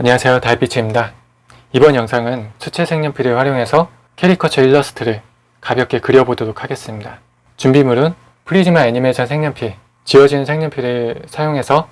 안녕하세요. 달빛입니다. 이번 영상은 수채 색연필을 활용해서 캐리커처 일러스트를 가볍게 그려보도록 하겠습니다. 준비물은 프리즈마 애니메이션 색연필 지워지는 색연필을 사용해서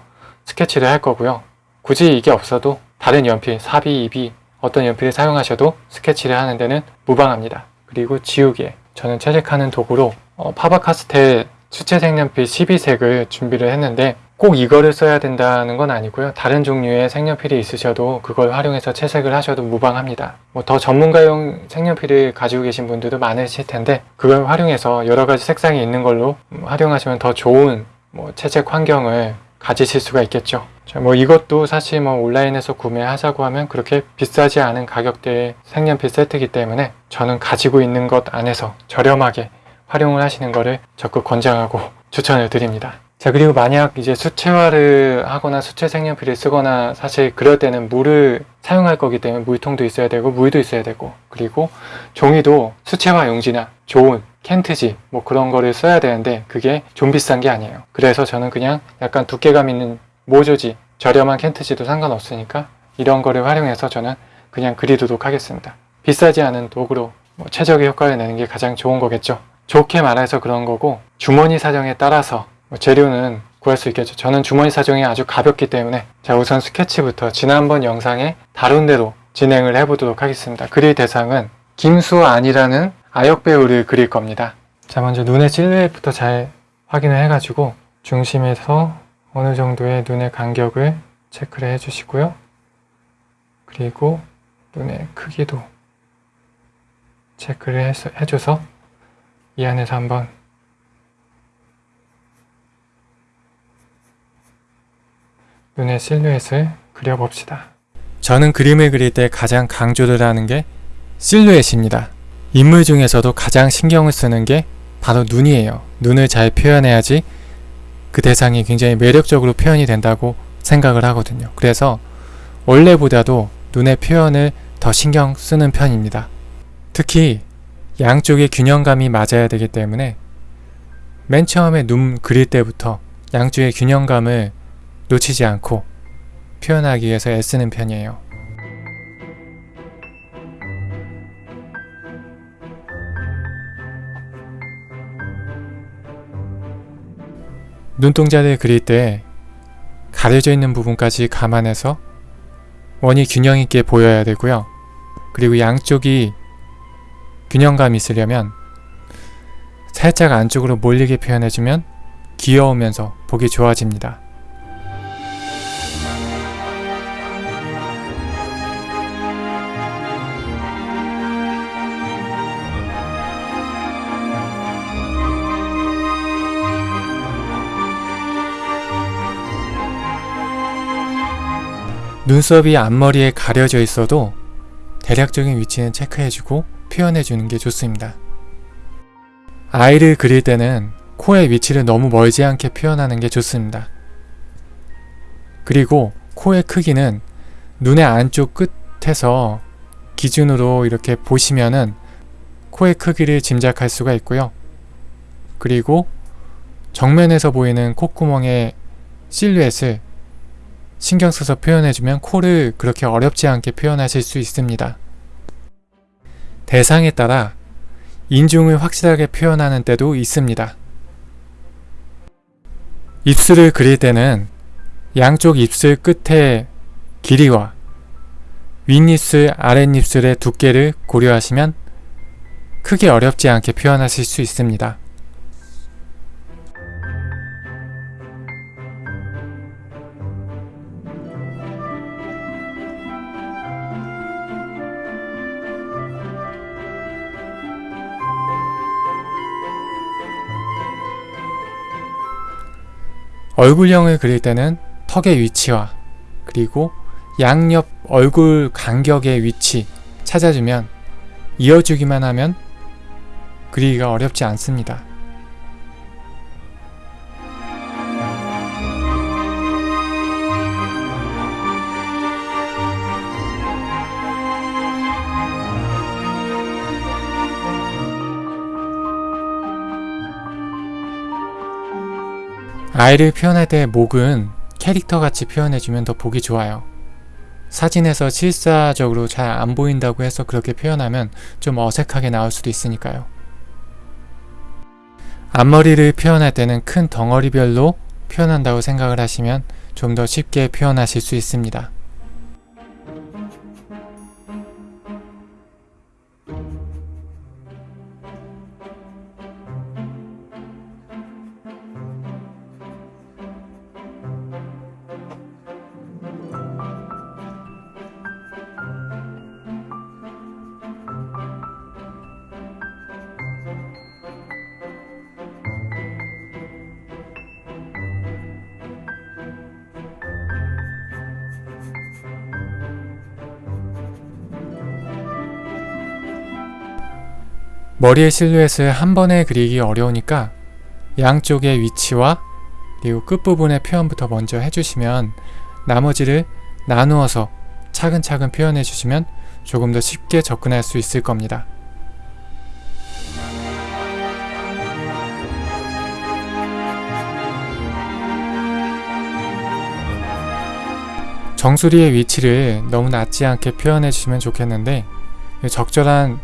스케치를 할 거고요. 굳이 이게 없어도 다른 연필, 4B, 2B 어떤 연필을 사용하셔도 스케치를 하는 데는 무방합니다. 그리고 지우개 저는 채색하는 도구로 어, 파버카스텔 수채 색연필 12색을 준비를 했는데 꼭 이거를 써야 된다는 건 아니고요. 다른 종류의 색연필이 있으셔도 그걸 활용해서 채색을 하셔도 무방합니다. 뭐 더 전문가용 색연필을 가지고 계신 분들도 많으실 텐데 그걸 활용해서 여러 가지 색상이 있는 걸로 활용하시면 더 좋은 뭐 채색 환경을 가지실 수가 있겠죠. 자, 뭐 이것도 사실 뭐 온라인에서 구매하자고 하면 그렇게 비싸지 않은 가격대의 색연필 세트이기 때문에 저는 가지고 있는 것 안에서 저렴하게 활용을 하시는 것을 적극 권장하고 추천을 드립니다. 자 그리고 만약 이제 수채화를 하거나 수채 색연필을 쓰거나 사실 그럴 때는 물을 사용할 거기 때문에 물통도 있어야 되고 물도 있어야 되고 그리고 종이도 수채화 용지나 좋은 켄트지 뭐 그런 거를 써야 되는데 그게 좀 비싼 게 아니에요. 그래서 저는 그냥 약간 두께감 있는 모조지 저렴한 켄트지도 상관없으니까 이런 거를 활용해서 저는 그냥 그리도록 하겠습니다. 비싸지 않은 도구로 뭐 최적의 효과를 내는 게 가장 좋은 거겠죠. 좋게 말해서 그런 거고 주머니 사정에 따라서 뭐 재료는 구할 수 있겠죠. 저는 주머니 사정이 아주 가볍기 때문에 자 우선 스케치부터 지난번 영상에 다룬 대로 진행을 해보도록 하겠습니다. 그릴 대상은 김수안이라는 아역배우를 그릴 겁니다. 자 먼저 눈의 실루엣부터 잘 확인을 해가지고 중심에서 어느 정도의 눈의 간격을 체크를 해주시고요. 그리고 눈의 크기도 체크를 해줘서 이 안에서 한번 눈의 실루엣을 그려봅시다. 저는 그림을 그릴 때 가장 강조를 하는 게 실루엣입니다. 인물 중에서도 가장 신경을 쓰는 게 바로 눈이에요. 눈을 잘 표현해야지 그 대상이 굉장히 매력적으로 표현이 된다고 생각을 하거든요. 그래서 원래보다도 눈의 표현을 더 신경 쓰는 편입니다. 특히 양쪽의 균형감이 맞아야 되기 때문에 맨 처음에 눈 그릴 때부터 양쪽의 균형감을 놓치지 않고 표현하기 위해서 애쓰는 편이에요. 눈동자를 그릴 때 가려져 있는 부분까지 감안해서 원이 균형 있게 보여야 되고요. 그리고 양쪽이 균형감 있으려면 살짝 안쪽으로 몰리게 표현해주면 귀여우면서 보기 좋아집니다. 눈썹이 앞머리에 가려져 있어도 대략적인 위치는 체크해주고 표현해주는 게 좋습니다. 아이를 그릴 때는 코의 위치를 너무 멀지 않게 표현하는 게 좋습니다. 그리고 코의 크기는 눈의 안쪽 끝에서 기준으로 이렇게 보시면은 코의 크기를 짐작할 수가 있고요. 그리고 정면에서 보이는 콧구멍의 실루엣을 신경 써서 표현해주면 코를 그렇게 어렵지 않게 표현하실 수 있습니다. 대상에 따라 인중을 확실하게 표현하는 때도 있습니다. 입술을 그릴 때는 양쪽 입술 끝의 길이와 윗입술, 아랫입술의 두께를 고려하시면 크게 어렵지 않게 표현하실 수 있습니다. 얼굴형을 그릴 때는 턱의 위치와 그리고 양옆 얼굴 간격의 위치 찾아주면 이어주기만 하면 그리기가 어렵지 않습니다. 아이를 표현할 때 목은 캐릭터같이 표현해주면 더 보기 좋아요. 사진에서 실사적으로 잘 안 보인다고 해서 그렇게 표현하면 좀 어색하게 나올 수도 있으니까요. 앞머리를 표현할 때는 큰 덩어리별로 표현한다고 생각을 하시면 좀 더 쉽게 표현하실 수 있습니다. 머리의 실루엣을 한 번에 그리기 어려우니까 양쪽의 위치와 그리고 끝부분의 표현부터 먼저 해주시면 나머지를 나누어서 차근차근 표현해 주시면 조금 더 쉽게 접근할 수 있을 겁니다. 정수리의 위치를 너무 낮지 않게 표현해 주시면 좋겠는데 적절한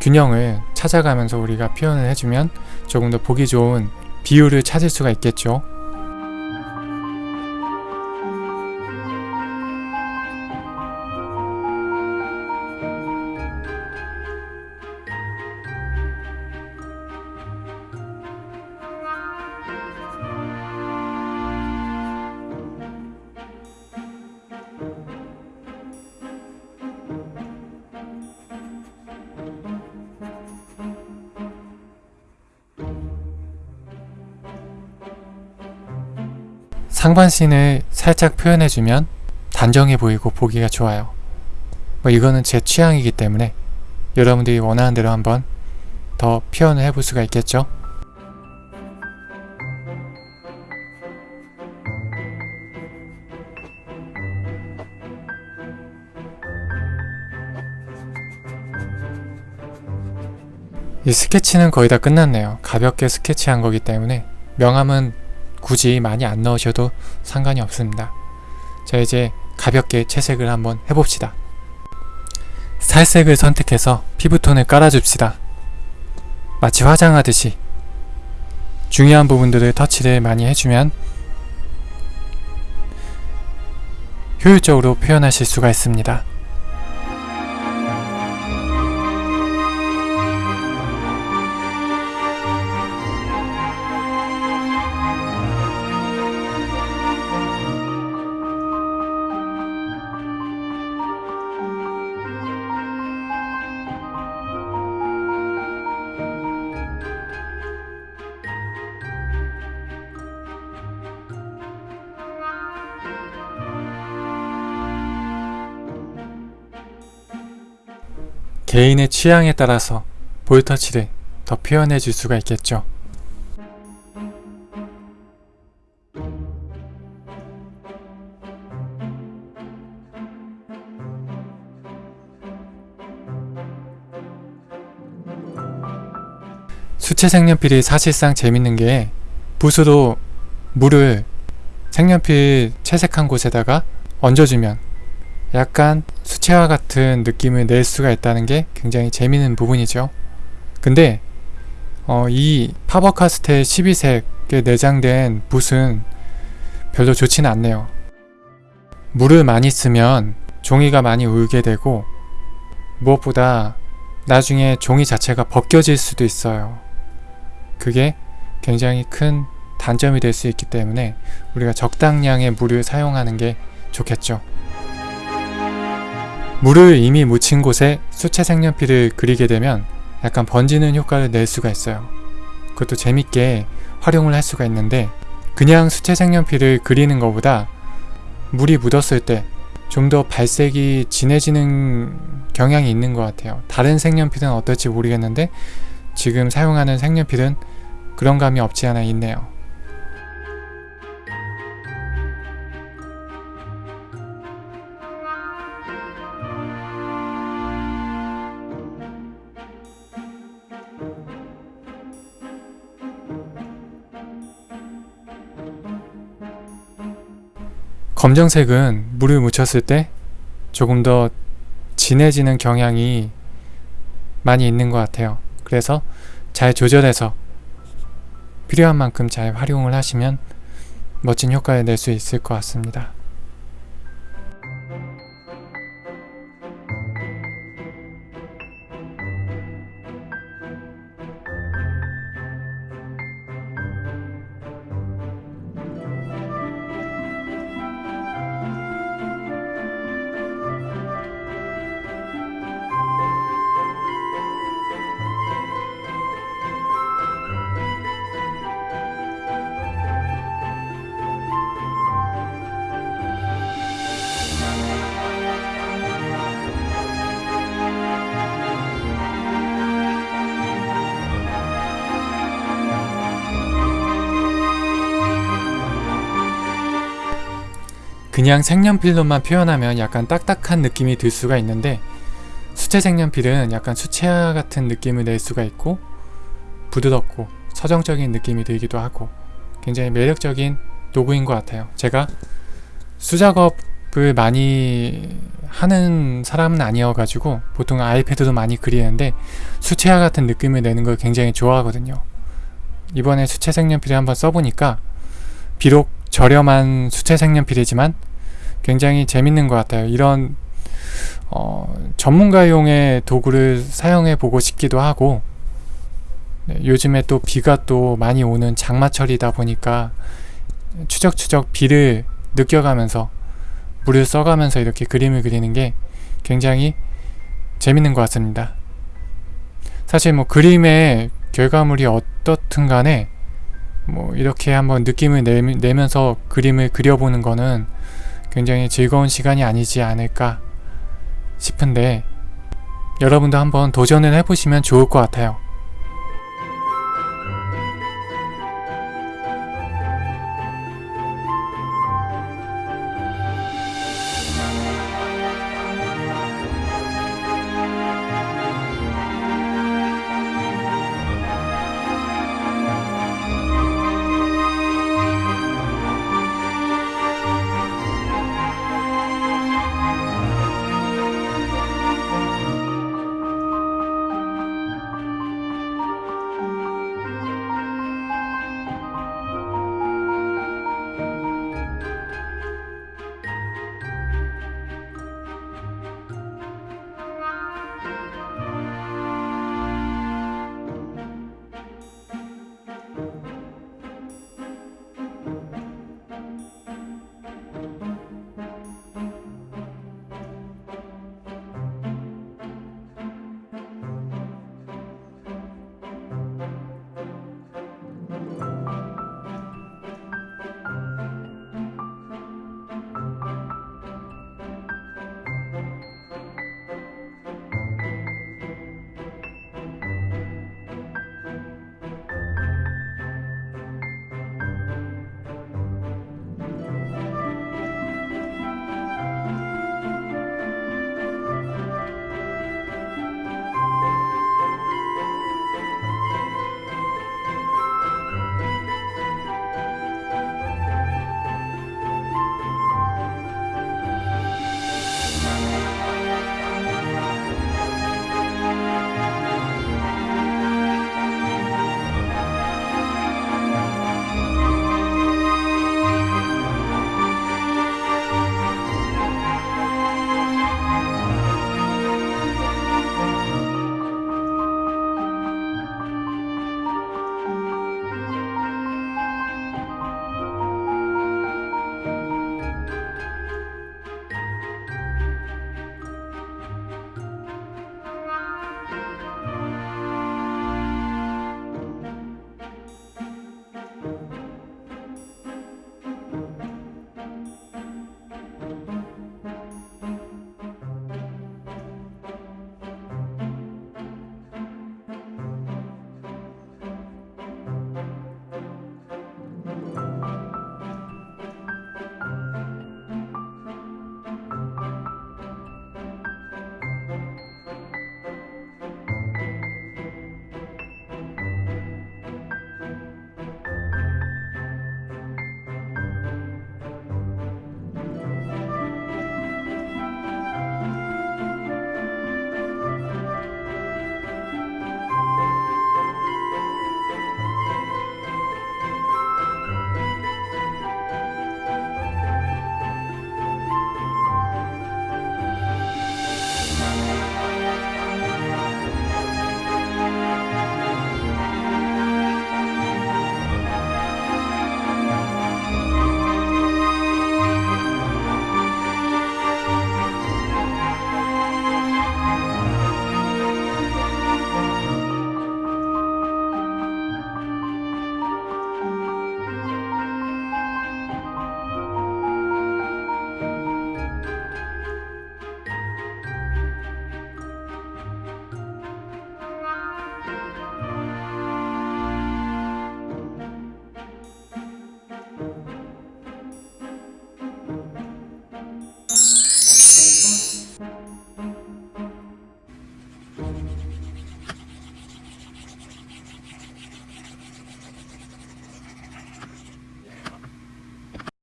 균형을 찾아가면서 우리가 표현을 해주면 조금 더 보기 좋은 비율을 찾을 수가 있겠죠. 상반신을 살짝 표현해주면 단정해 보이고 보기가 좋아요. 뭐 이거는 제 취향이기 때문에 여러분들이 원하는 대로 한번 더 표현을 해볼 수가 있겠죠? 이 스케치는 거의 다 끝났네요. 가볍게 스케치한 거기 때문에 명암은 굳이 많이 안 넣으셔도 상관이 없습니다. 자 이제 가볍게 채색을 한번 해봅시다. 살색을 선택해서 피부톤을 깔아줍시다. 마치 화장하듯이 중요한 부분들을 터치를 많이 해주면 효율적으로 표현하실 수가 있습니다. 개인의 취향에 따라서 볼터치를 더 표현해 줄 수가 있겠죠. 수채 색연필이 사실상 재밌는 게 붓으로 물을 색연필 채색한 곳에다가 얹어주면 약간 수채화 같은 느낌을 낼 수가 있다는 게 굉장히 재미있는 부분이죠. 근데 어, 이 파버카스텔 12색에 내장된 붓은 별로 좋지는 않네요. 물을 많이 쓰면 종이가 많이 울게 되고 무엇보다 나중에 종이 자체가 벗겨질 수도 있어요. 그게 굉장히 큰 단점이 될 수 있기 때문에 우리가 적당량의 물을 사용하는 게 좋겠죠. 물을 이미 묻힌 곳에 수채 색연필을 그리게 되면 약간 번지는 효과를 낼 수가 있어요. 그것도 재밌게 활용을 할 수가 있는데 그냥 수채 색연필을 그리는 것보다 물이 묻었을 때 좀 더 발색이 진해지는 경향이 있는 것 같아요. 다른 색연필은 어떨지 모르겠는데 지금 사용하는 색연필은 그런 감이 없지 않아 있네요. 검정색은 물을 묻혔을 때 조금 더 진해지는 경향이 많이 있는 것 같아요. 그래서 잘 조절해서 필요한 만큼 잘 활용을 하시면 멋진 효과를 낼 수 있을 것 같습니다. 그냥 색연필로만 표현하면 약간 딱딱한 느낌이 들 수가 있는데 수채 색연필은 약간 수채화 같은 느낌을 낼 수가 있고 부드럽고 서정적인 느낌이 들기도 하고 굉장히 매력적인 도구인 것 같아요. 제가 수작업을 많이 하는 사람은 아니어가지고 보통 아이패드도 많이 그리는데 수채화 같은 느낌을 내는 걸 굉장히 좋아하거든요. 이번에 수채 색연필을 한번 써보니까 비록 저렴한 수채 색연필이지만 굉장히 재밌는 것 같아요. 이런 어, 전문가용의 도구를 사용해 보고 싶기도 하고 네, 요즘에 또 비가 또 많이 오는 장마철이다 보니까 추적추적 비를 느껴가면서 물을 써가면서 이렇게 그림을 그리는 게 굉장히 재밌는 것 같습니다. 사실 뭐 그림의 결과물이 어떻든 간에 뭐 이렇게 한번 느낌을 내, 면서 그림을 그려보는 거는 굉장히 즐거운 시간이 아니지 않을까 싶은데 여러분도 한번 도전을 해보시면 좋을 것 같아요.